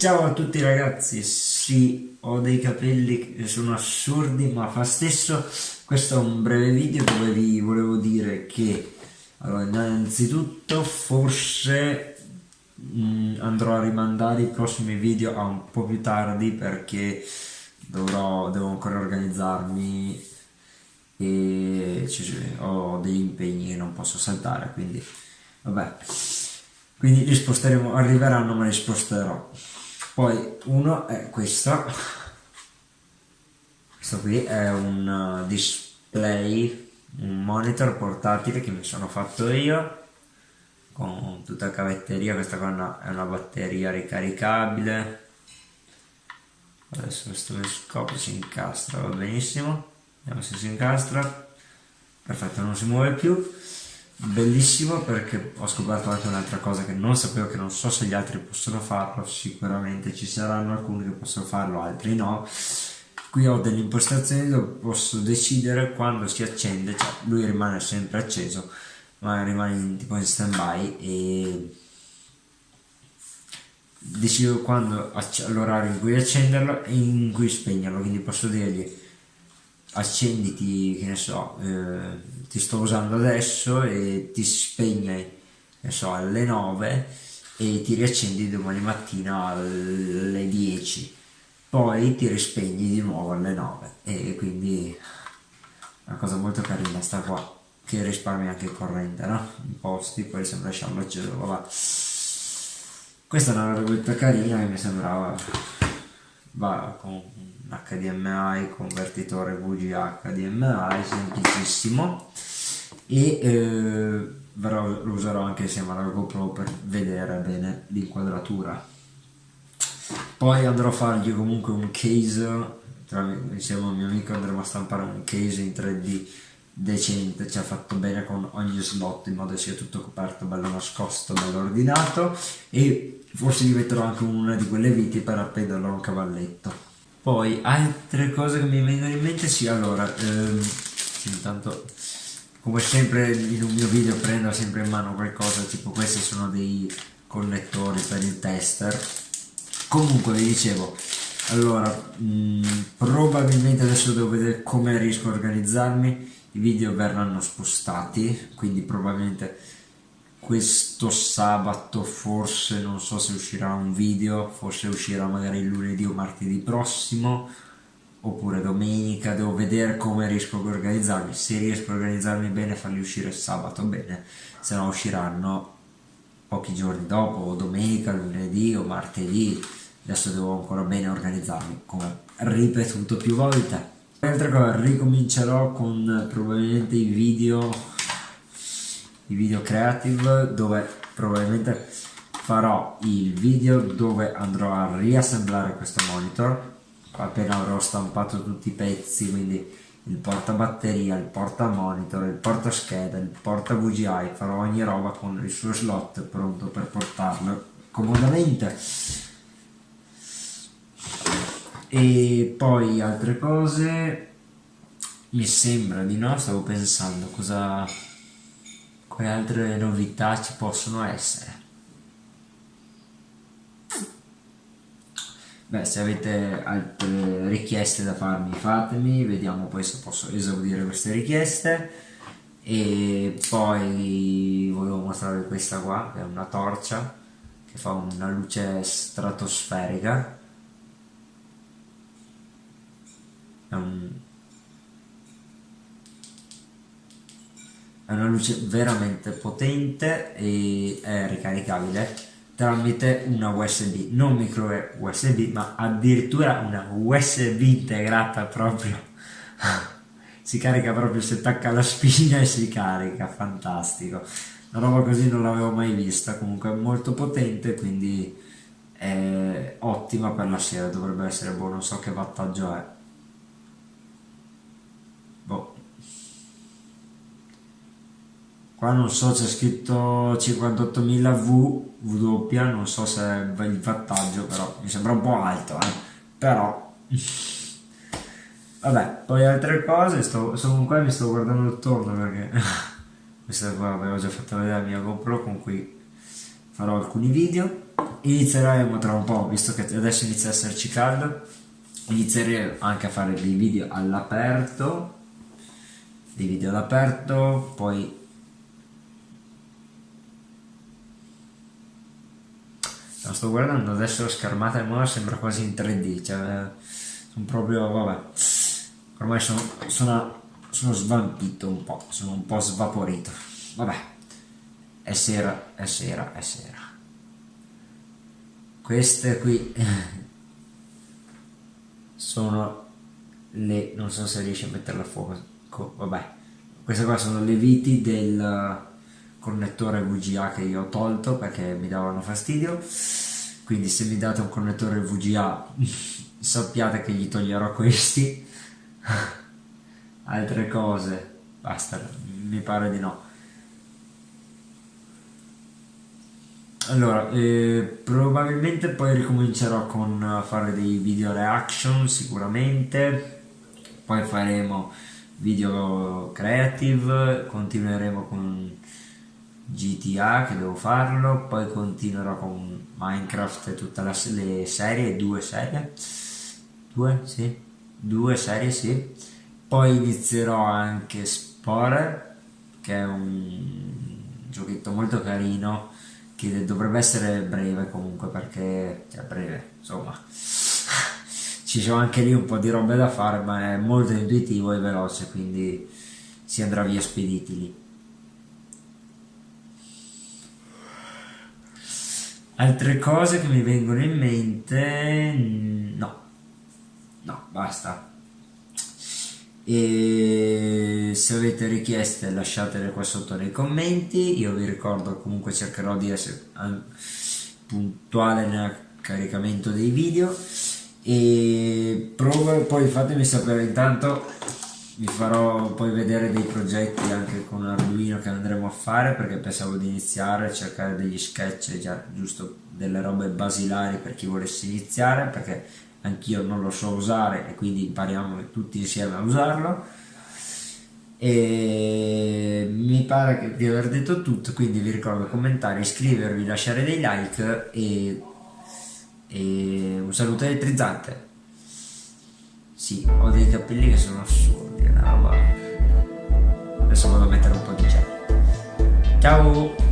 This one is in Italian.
Ciao a tutti ragazzi, sì, ho dei capelli che sono assurdi ma fa stesso, questo è un breve video dove vi volevo dire che allora, innanzitutto forse mh, mm, andrò a rimandare i prossimi video a un po' più tardi perché dovrò, devo ancora organizzarmi e ho degli impegni che non posso saltare quindi vabbè. Quindi li sposteremo arriveranno ma li sposterò poi uno è questo questo qui è un uh, display un monitor portatile che mi sono fatto io con tutta la cavetteria. Questa qua è una batteria ricaricabile. Adesso questo scopio si incastra va benissimo. Vediamo se si incastra. Perfetto non si muove più bellissimo perché ho scoperto anche un'altra cosa che non sapevo che non so se gli altri possono farlo sicuramente ci saranno alcuni che possono farlo altri no. Qui ho delle impostazioni dove posso decidere quando si accende cioè lui rimane sempre acceso ma rimane in, tipo in stand by e decido quando l'orario in cui accenderlo e in cui spegnerlo quindi posso dirgli accenditi, che ne so, eh, ti sto usando adesso e ti spegne, ne so, alle 9 e ti riaccendi domani mattina alle 10, poi ti rispegni di nuovo alle 9 e quindi una cosa molto carina sta qua, che risparmia anche corrente, no? In posti, poi sembra lasciarlo acceso, vabbè. Questa è una robetta carina che mi sembrava va con HDMI, convertitore VGA HDMI, semplicissimo e eh, lo userò anche insieme alla GoPro per vedere bene l'inquadratura. Poi andrò a fargli comunque un case, tra, insieme al mio amico andremo a stampare un case in 3D decente, ci ha fatto bene con ogni slot in modo che sia tutto coperto, bello nascosto, bello ordinato e forse gli metterò anche una di quelle viti per appenderlo a un cavalletto. Poi altre cose che mi vengono in mente, sì allora, ehm, intanto come sempre in un mio video prendo sempre in mano qualcosa, tipo questi sono dei connettori per il tester. Comunque vi dicevo, allora, mh, probabilmente adesso devo vedere come riesco a organizzarmi, i video verranno spostati, quindi probabilmente questo sabato forse non so se uscirà un video, forse uscirà magari lunedì o martedì prossimo oppure domenica, devo vedere come riesco a organizzarmi, se riesco a organizzarmi bene farli uscire sabato bene, se no usciranno pochi giorni dopo, o domenica, lunedì o martedì, adesso devo ancora bene organizzarmi, come ripetuto più volte. Altra cosa, ricomincerò con probabilmente i video i video creative dove probabilmente farò il video dove andrò a riassemblare questo monitor. Appena avrò stampato tutti i pezzi quindi il porta batteria, il porta monitor, il porta scheda, il porta VGI farò ogni roba con il suo slot pronto per portarlo comodamente e poi altre cose. Mi sembra di no, stavo pensando cosa quali altre novità ci possono essere. Beh se avete altre richieste da farmi fatemi vediamo poi se posso esaudire queste richieste. E poi volevo mostrare questa qua che è una torcia che fa una luce stratosferica è un è una luce veramente potente e è ricaricabile tramite una USB, non micro USB ma addirittura una USB integrata proprio. Si carica proprio se attacca la spina e si carica, fantastico. Una roba così non l'avevo mai vista comunque è molto potente quindi è ottima per la sera, dovrebbe essere buono, non so che wattaggio è qua non so c'è scritto 58.000 V W non so se è il wattaggio però mi sembra un po' alto eh? però vabbè poi altre cose sto, sono qua e mi sto guardando attorno perché questa qua avevo già fatto vedere la mia GoPro con cui farò alcuni video inizieremo tra un po' visto che adesso inizia a esserci caldo inizieremo anche a fare dei video all'aperto dei video all'aperto poi lo sto guardando adesso la schermata nuova sembra quasi in 3D cioè sono proprio vabbè ormai sono, sono, sono svampito un po' sono un po' svaporito. Vabbè è sera è sera è sera. Queste qui sono le non so se riesci a metterla a fuoco vabbè queste qua sono le viti del connettore VGA che io ho tolto perché mi davano fastidio. Quindi se mi date un connettore VGA sappiate che gli toglierò questi. Altre cose. Basta mi pare di no. Allora eh, probabilmente poi ricomincerò con fare dei video reaction sicuramente. Poi faremo video creative continueremo con GTA che devo farlo poi continuerò con Minecraft e tutte le serie due serie. Due sì. Due serie sì. Poi inizierò anche Spore che è un giochetto molto carino che dovrebbe essere breve comunque perché cioè breve insomma. Ci sono anche lì un po' di robe da fare ma è molto intuitivo e veloce quindi si andrà via spediti lì altre cose che mi vengono in mente no. No basta. E se avete richieste lasciatele qua sotto nei commenti. Io vi ricordo comunque cercherò di essere puntuale nel caricamento dei video. E provo, poi fatemi sapere intanto vi farò poi vedere dei progetti anche con Arduino che andremo a fare perché pensavo di iniziare a cercare degli sketch già giusto delle robe basilari per chi volesse iniziare perché anch'io non lo so usare e quindi impariamo tutti insieme a usarlo. E mi pare di aver detto tutto quindi vi ricordo commentare, iscrivervi, lasciare dei like e, e un saluto elettrizzante sì, ho dei capelli che sono assurdi una roba. Adesso vado a mettere un po' di gel. Ciao